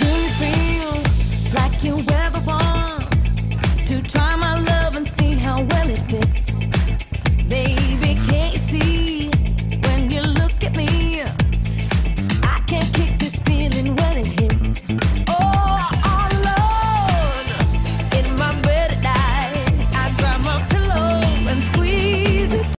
Do you feel like you ever want to try?